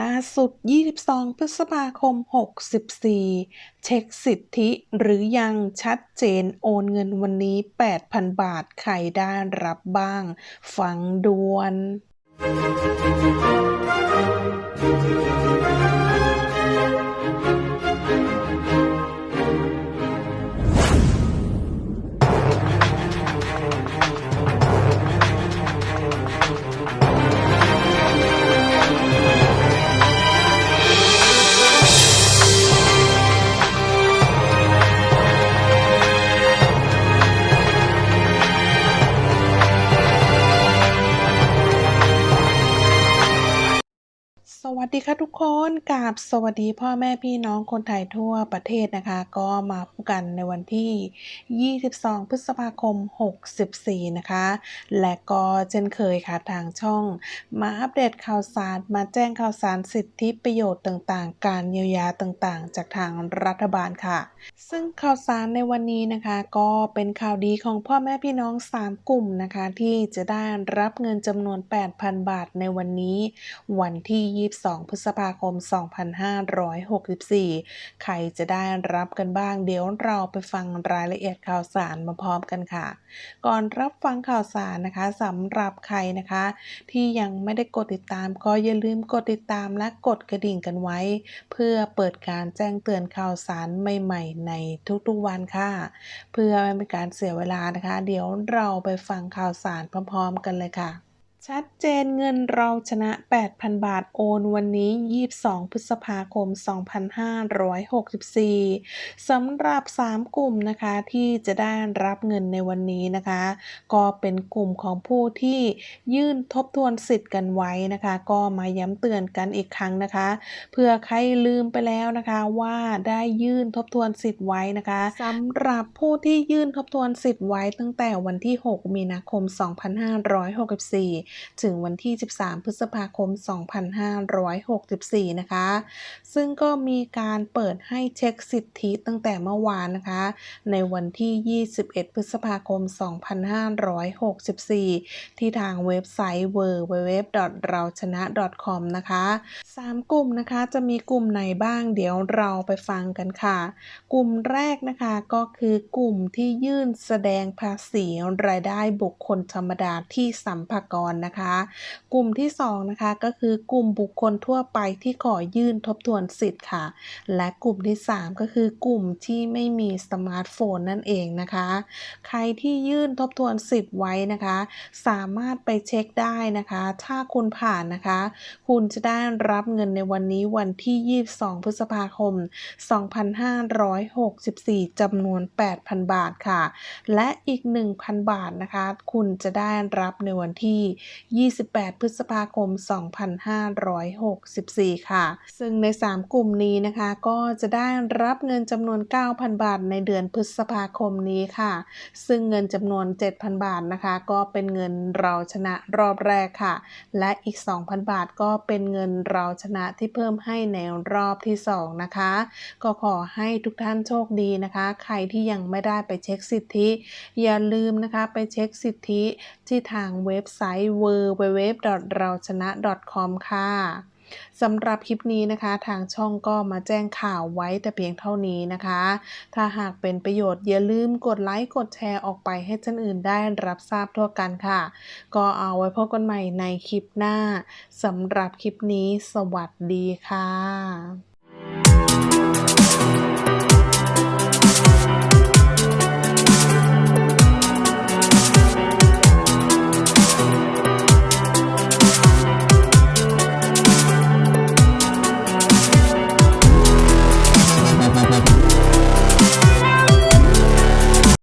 ล่าสุด 22 พฤษภาคม 64 เช็คสิทธิหรือยังชัดเจนโอนเงินวันนี้ 8,000 บาท ใครได้รับบ้าง ฟังดวน วัสดีค่ะทุกคนกราบสวัสดีพ่อแม่พี่น้องคนไทยทั่วประเทศนะคะ ก็มาพบกันในวันที่ 22 พฤษภาคม 64 นะคะ และก็เช่นเคยค่ะทางช่อง มาอัปเดตข่าวสาร มาแจ้งข่าวสารสิทธิประโยชน์ต่างๆ การเยียวยาต่างๆ จากทางรัฐบาลค่ะ ซึ่งข่าวสารในวันนี้นะคะ ก็เป็นข่าวดีของพ่อแม่พี่น้อง 3 กลุ่มนะคะ ที่จะได้รับเงินจำนวน 8,000 บาทในวันนี้วันที่ 2 22พฤษภาคม 2564 ใครจะได้รับกันบ้าง เดี๋ยวเราไปฟังรายละเอียดข่าวสารมาพร้อมกันค่ะ ก่อนรับฟังข่าวสารนะคะสำหรับใครนะคะ ที่ยังไม่ได้กดติดตามก็อย่าลืมกดติดตามและกดกระดิ่งกันไว้ เพื่อเปิดการแจ้งเตือนข่าวสารใหม่ๆ ในทุกๆวันค่ะ เพื่อไม่เป็นการเสียเวลานะคะ เดี๋ยวเราไปฟังข่าวสารพร้อมๆ กันเลยค่ะ ชัดเจนเงินเราชนะ 8,000 บาทโอนวันนี้ 22 พฤษภาคม 2564 สำหรับ 3 กลุ่มนะคะที่จะได้รับเงินในวันนี้นะคะ ก็เป็นกลุ่มของผู้ที่ยื่นทบทวนสิทธิ์กันไว้นะคะ ก็มาย้ำเตือนกันอีกครั้งนะคะ เพื่อใครลืมไปแล้วนะคะว่าได้ยื่นทบทวนสิทธิ์ไว้นะคะสำหรับผู้ที่ยื่นทบทวนสิทธิ์ไว้ตั้งแต่วันที่ 6 มีนาคม 2564ถึงวันที่ 13 พฤษภาคม 2564 นะคะ ซึ่งก็มีการเปิดให้เช็คสิทธิตั้งแต่เมื่อวานนะคะ ในวันที่ 21 พฤษภาคม 2564 ที่ทางเว็บไซต์ www.rauchana.com นะคะ 3 กลุ่มนะคะจะมีกลุ่มไหนบ้างเดี๋ยวเราไปฟังกันค่ะ กลุ่มแรกนะคะก็คือกลุ่มที่ยื่นแสดงภาษีรายได้บุคคลธรรมดาที่สัมภากรนะคะ กลุ่มที่2นะคะก็คือกลุ่มบุคคลทั่วไปที่ขอยื่นทบทวนสิทธิ์ค่ะ และกลุ่มที่ 3 ก็คือกลุ่มที่ไม่มีสมาร์ทโฟนนั่นเองนะคะ ใครที่ยื่นทบทวนสิทธิ์ไว้นะคะ สามารถไปเช็คได้นะคะ ถ้าคุณผ่านนะคะ คุณจะได้รับเงินในวันนี้วันที่ 22 พฤษภาคม 2564จำนวน 8,000 บาทค่ะ และอีก 1,000 บาทนะคะ คุณจะได้รับในวันที่28 พฤษภาคม 2564 ค่ะ ซึ่งใน 3 กลุ่มนี้นะคะก็จะได้รับเงินจำนวน 9,000 บาทในเดือนพฤษภาคมนี้ค่ะ ซึ่งเงินจำนวน 7,000 บาทนะคะ ก็เป็นเงินเราชนะรอบแรกค่ะ และอีก 2,000 บาทก็เป็นเงินเราชนะที่เพิ่มให้ในรอบที่ 2 นะคะ ก็ขอให้ทุกท่านโชคดีนะคะ ใครที่ยังไม่ได้ไปเช็คสิทธิ อย่าลืมนะคะไปเช็คสิทธิที่ทางเว็บไซต์ www.rauchana.com ค่ะสำหรับคลิปนี้นะคะ ทางช่องก็มาแจ้งข่าวไว้แต่เพียงเท่านี้นะคะ ถ้าหากเป็นประโยชน์อย่าลืมกดไลค์กดแชร์ออกไปให้ท่านอื่นได้รับทราบทั่วกันค่ะ ก็เอาไว้พบกันใหม่ในคลิปหน้าสำหรับคลิปนี้สวัสดีค่ะ